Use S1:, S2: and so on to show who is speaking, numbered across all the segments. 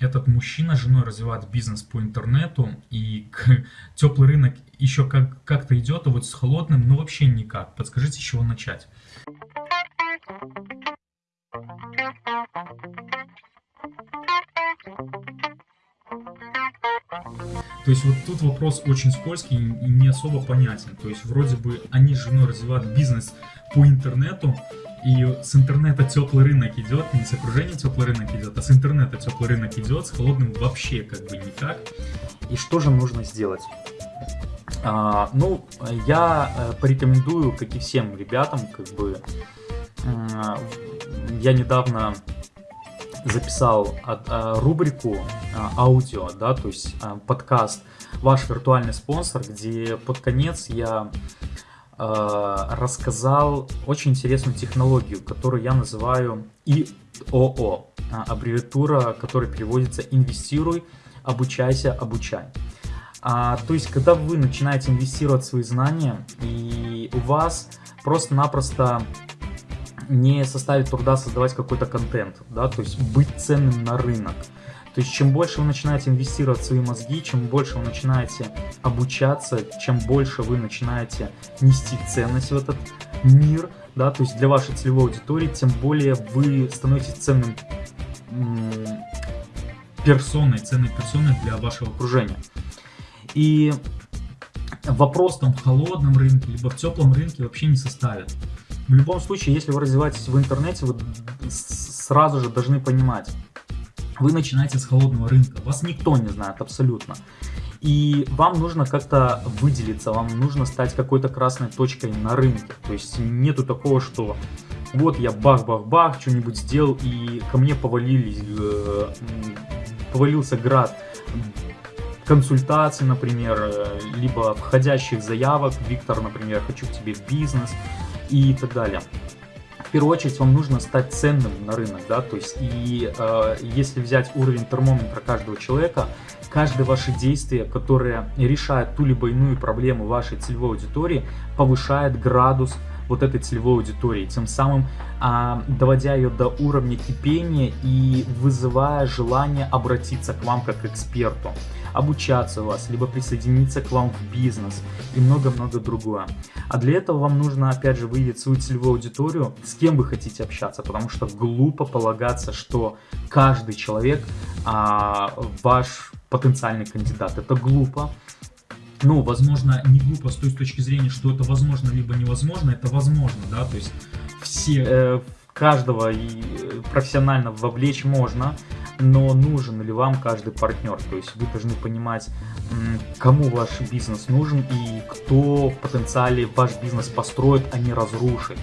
S1: этот мужчина с женой развивает бизнес по интернету, и теплый рынок еще как- как-то идет, а вот с холодным, ну вообще никак. Подскажите, с чего начать? То есть вот тут вопрос очень скользкий и не особо понятен. То есть вроде бы они с женой развивают бизнес по интернету, и с интернета теплый рынок идет, не с окружения теплый рынок идет, а с интернета теплый рынок идет, с холодным вообще как бы никак.
S2: И что же нужно сделать? А, ну, я порекомендую, как и всем ребятам, как бы, я недавно записал а, рубрику а, аудио, да, то есть а, подкаст «Ваш виртуальный спонсор», где под конец я рассказал очень интересную технологию, которую я называю ИОО, аббревиатура, которая переводится «Инвестируй, обучайся, обучай». А, то есть, когда вы начинаете инвестировать свои знания, и у вас просто-напросто не составит труда создавать какой-то контент, да, то есть быть ценным на рынок. То есть чем больше вы начинаете инвестировать в свои мозги, чем больше вы начинаете обучаться, чем больше вы начинаете нести ценность в этот мир, да, то есть для вашей целевой аудитории, тем более вы становитесь ценным персоной, ценной персоной для вашего окружения. И вопрос там в холодном рынке, либо в теплом рынке вообще не составит. В любом случае, если вы развиваетесь в интернете, вы сразу же должны понимать, вы начинаете с холодного рынка, вас никто не знает абсолютно. И вам нужно как-то выделиться, вам нужно стать какой-то красной точкой на рынке. То есть нету такого, что вот я бах-бах-бах, что-нибудь сделал, и ко мне повалились, э, повалился град консультаций, например, э, либо входящих заявок. Виктор, например, хочу к тебе бизнес и так далее. В первую очередь вам нужно стать ценным на рынок, да, то есть и э, если взять уровень термометра каждого человека, каждое ваше действие, которое решает ту либо иную проблему вашей целевой аудитории, повышает градус вот этой целевой аудитории, тем самым а, доводя ее до уровня кипения и вызывая желание обратиться к вам как к эксперту обучаться у вас, либо присоединиться к вам в бизнес и много-много другое. А для этого вам нужно, опять же, выявить свою целевую аудиторию, с кем вы хотите общаться, потому что глупо полагаться, что каждый человек а, ваш потенциальный кандидат. Это глупо.
S1: Ну, возможно, не глупо с той точки зрения, что это возможно, либо невозможно, это возможно, да, то есть все...
S2: Э, каждого и э, профессионально вовлечь можно, но нужен ли вам каждый партнер. То есть вы должны понимать, кому ваш бизнес нужен и кто в потенциале ваш бизнес построит, а не разрушит.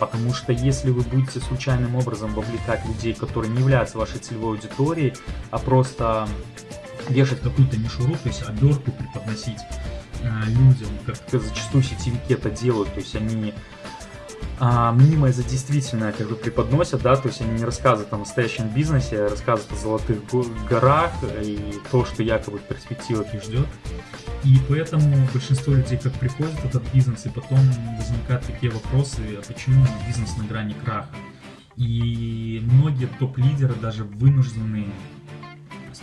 S2: Потому что если вы будете случайным образом вовлекать людей, которые не являются вашей целевой аудиторией, а просто
S1: вешать какую-то мишуру, то есть обертку преподносить э, людям, как зачастую сетевики это делают, то есть они а, мнимое за действительное как бы преподносят, да, то есть они не рассказывают о настоящем бизнесе, а рассказывают о золотых горах и то, что якобы в их ждет. И поэтому большинство людей как приходят в этот бизнес, и потом возникают такие вопросы, а почему бизнес на грани краха. И многие топ-лидеры даже вынуждены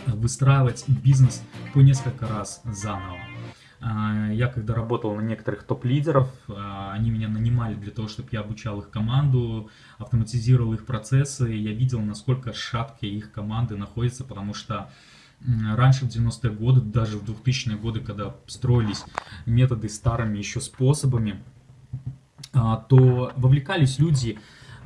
S1: выстраивать бизнес по несколько раз заново. А, я когда работал на некоторых топ-лидеров, а, они меня нанимали для того, чтобы я обучал их команду, автоматизировал их процессы, я видел, насколько шаткие их команды находятся, потому что раньше в 90-е годы, даже в 2000-е годы, когда строились методы старыми еще способами, а, то вовлекались люди,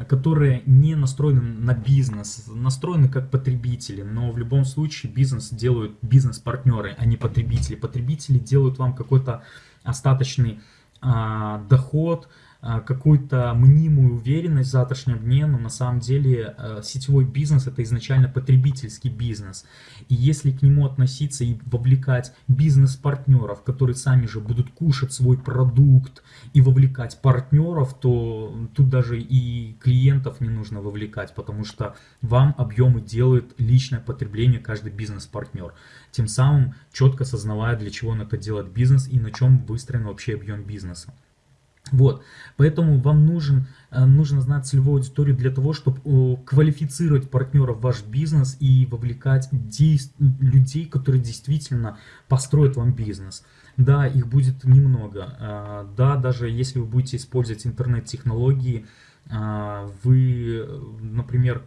S1: которые не настроены на бизнес, настроены как потребители, но в любом случае бизнес делают бизнес-партнеры, а не потребители. Потребители делают вам какой-то остаточный а, доход, какую-то мнимую уверенность в завтрашнем дне, но на самом деле а, сетевой бизнес это изначально потребительский бизнес. И если к нему относиться и вовлекать бизнес-партнеров, которые сами же будут кушать свой продукт и вовлекать партнеров, то тут даже и клиентов не нужно вовлекать, потому что вам объемы делает личное потребление каждый бизнес-партнер. Тем самым четко сознавая, для чего он это делает бизнес и на чем выстроен вообще объем бизнеса.
S2: Вот, поэтому вам нужен, э, нужно знать целевую аудиторию для того, чтобы квалифицировать партнеров в ваш бизнес и вовлекать людей, которые действительно построят вам бизнес. Да, их будет немного. А, да, даже если вы будете использовать интернет-технологии, а, вы, например,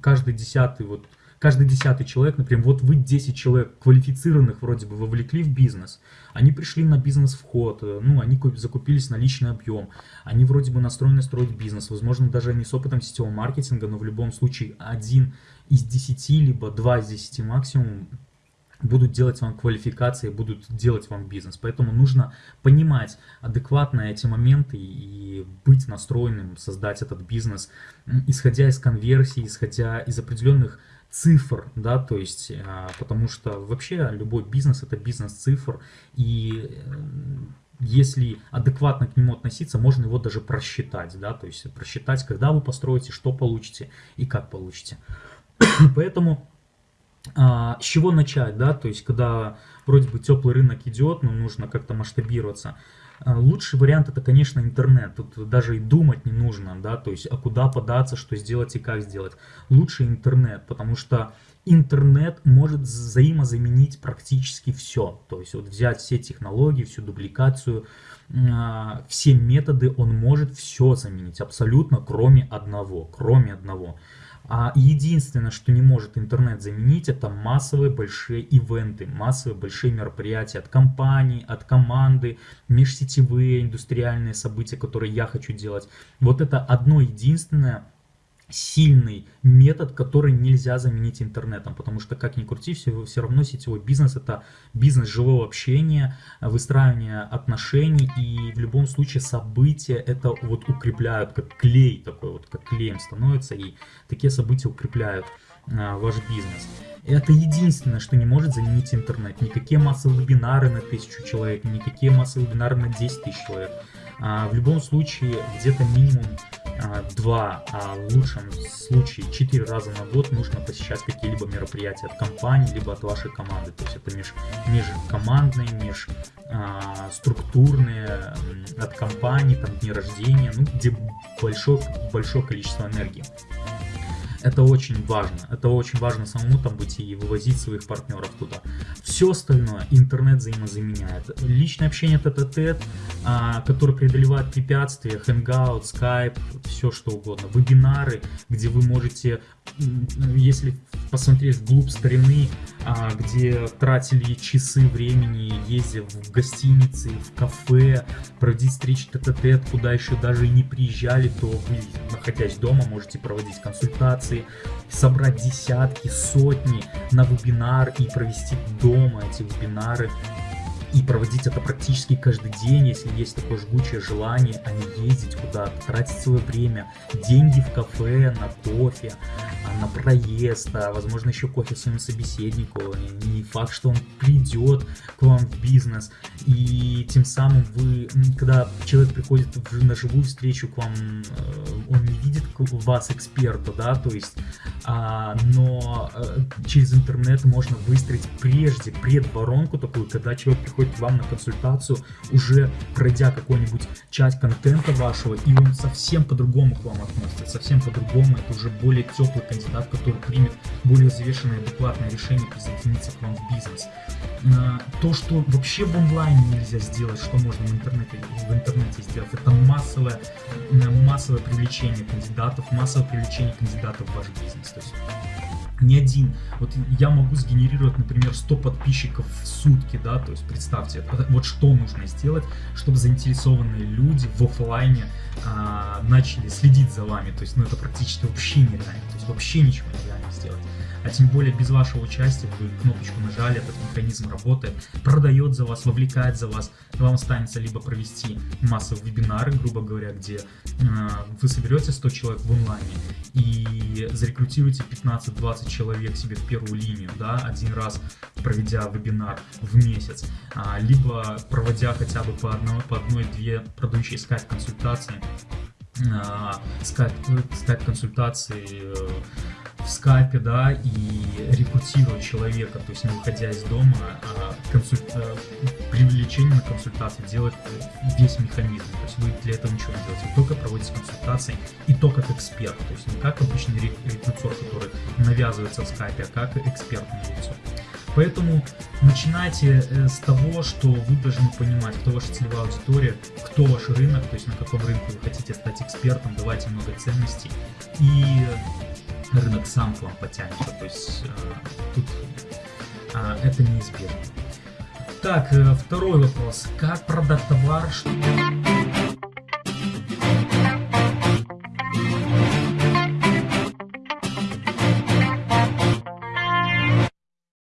S2: каждый десятый вот каждый десятый человек, например, вот вы 10 человек квалифицированных вроде бы вовлекли в бизнес, они пришли на бизнес-вход, э, ну, они закупились на личный объем, они вроде бы настроены строить бизнес, возможно, даже они с опытом сетевого маркетинга, но в любом случае один из 10, либо два из 10 максимум будут делать вам квалификации, будут делать вам бизнес. Поэтому нужно понимать адекватно эти моменты и быть настроенным, создать этот бизнес, исходя из конверсии, исходя из определенных цифр, да, то есть, а, потому что вообще любой бизнес это бизнес цифр, и э, если адекватно к нему относиться, можно его даже просчитать, да, то есть просчитать, когда вы построите, что получите и как получите. Поэтому а, с чего начать, да, то есть когда вроде бы теплый рынок идет, но нужно как-то масштабироваться, Лучший вариант это, конечно, интернет. Тут даже и думать не нужно, да, то есть, а куда податься, что сделать и как сделать. Лучше интернет, потому что интернет может взаимозаменить практически все. То есть, вот взять все технологии, всю дубликацию, а, все методы, он может все заменить, абсолютно, кроме одного, кроме одного. А единственное, что не может интернет заменить, это массовые большие ивенты, массовые большие мероприятия от компаний, от команды, межсетевые индустриальные события, которые я хочу делать. Вот это одно единственное сильный метод, который нельзя заменить интернетом, потому что, как ни крути, все, все равно сетевой бизнес это бизнес живого общения, выстраивания отношений, и в любом случае события это вот укрепляют, как клей такой, вот как клеем становится, и такие события укрепляют а, ваш бизнес. Это единственное, что не может заменить интернет. Никакие массовые вебинары на тысячу человек, никакие массовые вебинары на 10 тысяч человек. А, в любом случае, где-то минимум два, а в лучшем случае четыре раза на год нужно посещать какие-либо мероприятия от компании, либо от вашей команды. То есть это меж, межкомандные, межструктурные, от компании, там дни рождения, ну, где большое, большое количество энергии. Это очень важно. Это очень важно самому там быть и вывозить своих партнеров туда. Все остальное интернет взаимозаменяет. Личное общение тет-а-тет, а, которое преодолевает препятствия, Hangout, Skype, все что угодно. Вебинары, где вы можете, если посмотреть вглубь старины, а, где тратили часы времени, ездя в гостиницы, в кафе, проводить встречи тет-а-тет, куда еще даже и не приезжали, то вы, находясь дома, можете проводить консультации, конференции, собрать десятки, сотни на вебинар и провести дома эти вебинары и проводить это практически каждый день, если есть такое жгучее желание, а не ездить куда-то, тратить свое время, деньги в кафе, на кофе, а, на проезд, а возможно еще кофе своему собеседнику, не факт, что он придет к вам в бизнес, и тем самым вы, когда человек приходит на живую встречу к вам, э, он не видит вас эксперта, да, то есть, а, но э, через интернет можно выстроить прежде, предворонку такую, когда человек приходит приходит к вам на консультацию, уже пройдя какой-нибудь часть контента вашего, и он совсем по-другому к вам относится, совсем по-другому, это уже более теплый кандидат, который примет более взвешенное адекватное решение присоединиться к вам в бизнес. А, то, что вообще в онлайне нельзя сделать, что можно в интернете, в интернете сделать, это массовое, массовое привлечение кандидатов, массовое привлечение кандидатов в ваш бизнес. То есть не один. Вот я могу сгенерировать, например, 100 подписчиков в сутки, да, то есть представьте, вот что нужно сделать, чтобы заинтересованные люди в офлайне а, начали следить за вами, то есть, ну, это практически вообще нереально, то есть вообще ничего нереально сделать а тем более без вашего участия вы кнопочку нажали, этот механизм работает, продает за вас, вовлекает за вас, вам останется либо провести массовые вебинары, грубо говоря, где э, вы соберете 100 человек в онлайне и зарекрутируете 15-20 человек себе в первую линию, да, один раз проведя вебинар в месяц, а, либо проводя хотя бы по одной-две по одной, продающие скайп-консультации, скайп-консультации, в скайпе, да, и рекрутировать человека, то есть не выходя из дома, а консуль... Э, привлечение на консультацию делать весь механизм. То есть вы для этого ничего не делаете, вы только проводите консультации и то как эксперт, то есть не как обычный рекрутер, который навязывается в скайпе, а как экспертное лицо. Поэтому начинайте э, с того, что вы должны понимать, кто ваша целевая аудитория, кто ваш рынок, то есть на каком рынке вы хотите стать экспертом, давайте много ценностей, и рынок сам к вам потянется. То есть э, тут а, это неизбежно. Так, э, второй вопрос. Как продать товар? Что...